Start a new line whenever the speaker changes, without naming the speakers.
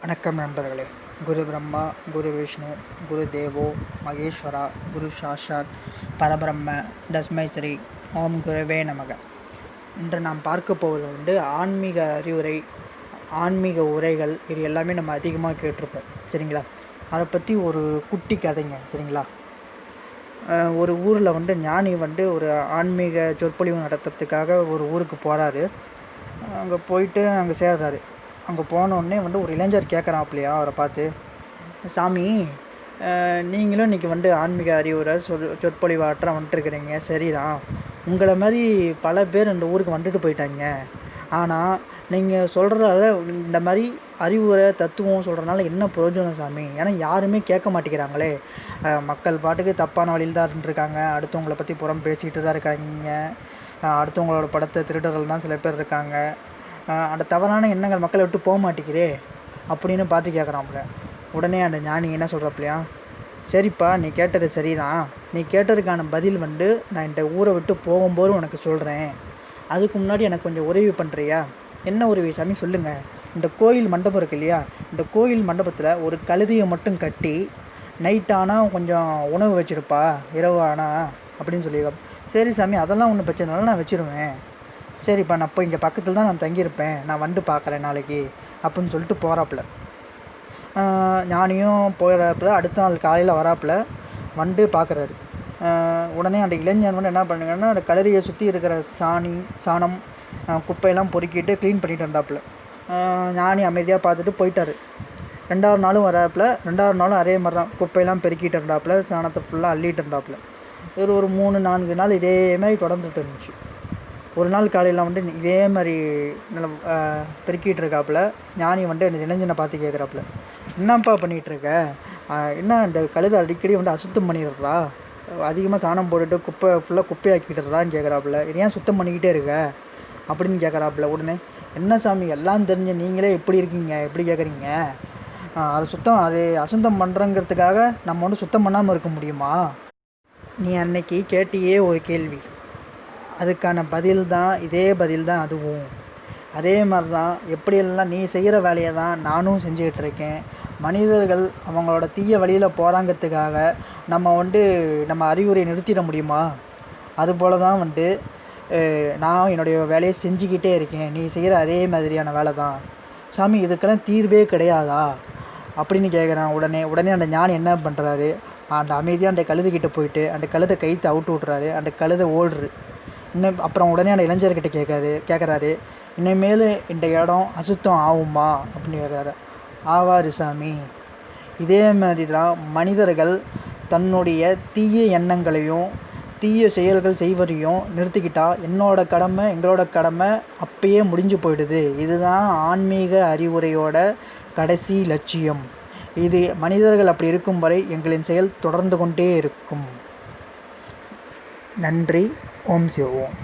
வணக்கம் நண்பர்களே. குரு பிரம்மா குரு விஷ்ணு குரு தேவோ மகேஸ்வரா குரு சாஷாத் பரபிரம்ம தஸ்மை ஸ்ரீ ஓம் குருவே நமக. இன்று நாம் பார்க்க போவது வந்து ஆன்மீக அறிவுரை ஆன்மீக உரைகள் இது எல்லாமே நம்ம அதிகமாக கேட்டிருப்போம். சரிங்களா? அதை பற்றி ஒரு குட்டி கதைங்க. சரிங்களா? ஒரு ஊரில் வந்து ஞானி வந்து ஒரு ஆன்மீக சொற்பொழிவு நடத்துறதுக்காக ஒரு ஊருக்கு போகிறாரு அங்கே போயிட்டு அங்கே சேர்றாரு. அங்கே போனோடனே வந்து ஒரு இளைஞர் கேட்குறாப்லையா அவரை பார்த்து சாமி நீங்களும் இன்றைக்கி வந்து ஆன்மீக அறிவுரை சொல் சொற்பொழிவாற்ற வந்துட்டுருக்குறீங்க. சரிதான் உங்களை மாதிரி பல பேர் இந்த ஊருக்கு வந்துட்டு போயிட்டாங்க. ஆனால் நீங்கள் சொல்கிறதால இந்த மாதிரி அறிவுரை தத்துவம் சொல்கிறனால என்ன பிரயோஜனம் சாமி? ஏன்னா யாருமே கேட்க மாட்டேங்கிறாங்களே. மக்கள் பாட்டுக்கு தப்பான வழியில் தான் இருந்துருக்காங்க. அடுத்தவங்கள பற்றி புறம் பேசிக்கிட்டு தான் இருக்காங்க. அடுத்தவங்களோட படத்தை திருடர்கள் தான் சில பேர் இருக்காங்க. அந்த தவறான எண்ணங்கள் மக்களை விட்டு போக மாட்டேங்கிறே அப்படின்னு பார்த்து கேட்குறாப்புல உடனே அந்த ஞானி என்ன சொல்கிறாப்புலையா சரிப்பா நீ கேட்டது சரிதான். நீ கேட்டதுக்கான பதில் வந்து நான் இந்த ஊரை விட்டு போகும்போது உனக்கு சொல்கிறேன் அதுக்கு முன்னாடி எனக்கு கொஞ்சம் உதவி பண்ணுறியா என்ன உதவி சாமி சொல்லுங்கள் இந்த கோயில் மண்டபம் இருக்கு இல்லையா? இந்த கோயில் மண்டபத்தில் ஒரு கழுதியை மட்டும் கட்டி நைட் ஆனால் கொஞ்சம் உணவு வச்சுருப்பா இரவு ஆனால் அப்படின்னு சொல்லி சரி சாமி அதெல்லாம் ஒன்றும் பிரச்சனை நான் வச்சிருவேன். சரிப்பா நான் இப்போ இங்கே பக்கத்தில் தான் நான் தங்கியிருப்பேன். நான் வந்து பார்க்குறேன் நாளைக்கு அப்படின்னு சொல்லிட்டு போகிறாப்புல ஞானியும் போயிடறாப்புல அடுத்த நாள் காலையில் வராப்புல வந்து பார்க்குறாரு. உடனே அந்த இளைஞன் வந்து என்ன பண்ணுங்கன்னா அந்த கலரியை சுற்றி இருக்கிற சாணி சாணம் குப்பையெல்லாம் பொறுக்கிட்டு க்ளீன் பண்ணிட்டு இருந்தாப்புல ஞானி அமைதியாக பார்த்துட்டு போயிட்டாரு. ரெண்டாவது நாளும் வராப்புல. ரெண்டாவது நாளும் அதே மாதிரி தான் குப்பையெல்லாம் பெருக்கிட்டு இருந்தாப்புல. சாணத்தை ஃபுல்லாக அள்ளிட்டு இருந்தாப்புல. ஒரு ஒரு மூணு நான்கு நாள் இதே மாதிரி தொடர்ந்துட்டு இருந்துச்சு. ஒரு நாள் காலையில் வந்து இதே மாதிரி நல்ல பெருக்கிட்டு இருக்காப்புல. ஞானி வந்துட்டு அந்த இளைஞனை பார்த்து கேட்குறாப்புல என்னப்பா பண்ணிகிட்டு இருக்க? என்ன இந்த கழுதை அடிக்கடி வந்து அசுத்தம் பண்ணிடுறா? அதிகமாக சாணம் போட்டுட்டு குப்பை ஃபுல்லாக குப்பையாக்கிட்டுறான்னு கேட்குறாப்புல ஏன் சுத்தம் பண்ணிக்கிட்டே இருக்க? அப்படின்னு கேட்குறாப்புல உடனே என்ன சாமி எல்லாம் தெரிஞ்ச நீங்களே எப்படி இருக்கீங்க? எப்படி கேட்குறீங்க அது சுத்தம் அது அசுத்தம் பண்ணுறங்கிறதுக்காக நம்ம வந்து சுத்தம் பண்ணாமல் இருக்க முடியுமா? நீ அன்னைக்கு கேட்டியே ஒரு கேள்வி. அதுக்கான பதில் தான் இதே பதில் தான் அதுவும். அதே மாதிரி தான் எப்படியெல்லாம் நீ செய்கிற வேலையை தான் நானும் செஞ்சுக்கிட்டு இருக்கேன். மனிதர்கள் அவங்களோட தீய வழியில் போகிறாங்கிறதுக்காக நம்ம வந்து நம்ம அறிவுரையை நிறுத்திட முடியுமா? அதுபோல தான் வந்து நான் என்னுடைய வேலையை செஞ்சுக்கிட்டே இருக்கேன். நீ செய்கிற அதே மாதிரியான வேலை தான் சாமி இதுக்கெல்லாம் தீர்வே கிடையாதா? அப்படின்னு கேட்குறான் உடனே உடனே அந்த ஞானி என்ன பண்ணுறாரு அந்த அமைதியாக அந்த கழுதுகிட்ட போயிட்டு அந்த கழுதை கைத்தை அவுட்டு விட்றாரு. அந்த கழுதை ஓடுரு இன்னும் அப்புறம் உடனே அந்த இளைஞர்கிட்ட கேட்காரு கேட்குறாரு இனிமேல் இந்த இடம் அசுத்தம் ஆகுமா? அப்படின்னு கேட்குறாரு ஆவாரு சாமி. இதே மாதிரி தான் மனிதர்கள் தன்னுடைய தீய எண்ணங்களையும் தீய செயல்கள் செய்வதையும் நிறுத்திக்கிட்டால் என்னோட கடமை எங்களோட கடமை அப்பயே முடிஞ்சு போயிடுது. இதுதான் ஆன்மீக அறிவுரையோட கடைசி லட்சியம். இது மனிதர்கள் அப்படி இருக்கும் வரை எங்களின் செயல் தொடர்ந்து கொண்டே இருக்கும். நன்றி. ஓம் சிவோம்